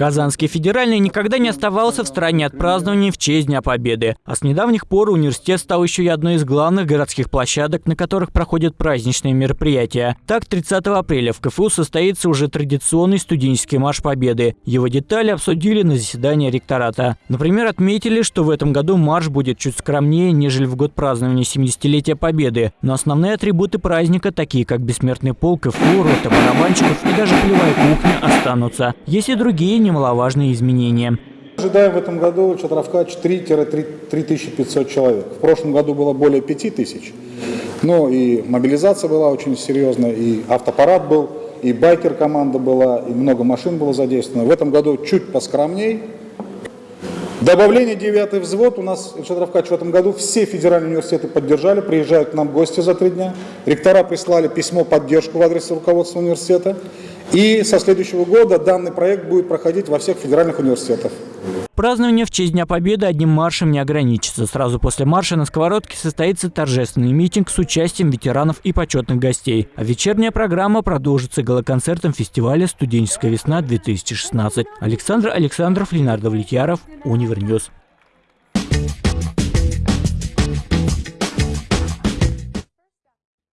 Казанский федеральный никогда не оставался в стороне от празднования в честь Дня Победы. А с недавних пор университет стал еще и одной из главных городских площадок, на которых проходят праздничные мероприятия. Так, 30 апреля в КФУ состоится уже традиционный студенческий марш Победы. Его детали обсудили на заседании ректората. Например, отметили, что в этом году марш будет чуть скромнее, нежели в год празднования 70-летия Победы. Но основные атрибуты праздника, такие как бессмертный полк, КФУ, рота барабанщиков и даже полевая кухня, останутся. Есть и другие немаловажные изменения. Ожидаем в этом году Чатравка 4-3500 человек. В прошлом году было более 5000. Но и мобилизация была очень серьезная, и автопарад был, и байкер-команда была, и много машин было задействовано. В этом году чуть поскромней. Добавление 9 взвод у нас Шатровкач в этом году все федеральные университеты поддержали, приезжают к нам гости за три дня. Ректора прислали письмо поддержку в адрес руководства университета. И со следующего года данный проект будет проходить во всех федеральных университетах. Празднование в честь Дня Победы одним маршем не ограничится. Сразу после марша на Сковородке состоится торжественный митинг с участием ветеранов и почетных гостей. А вечерняя программа продолжится гала-концертом фестиваля «Студенческая весна-2016». Александр Александров, Ленар Давлетьяров, Univer News.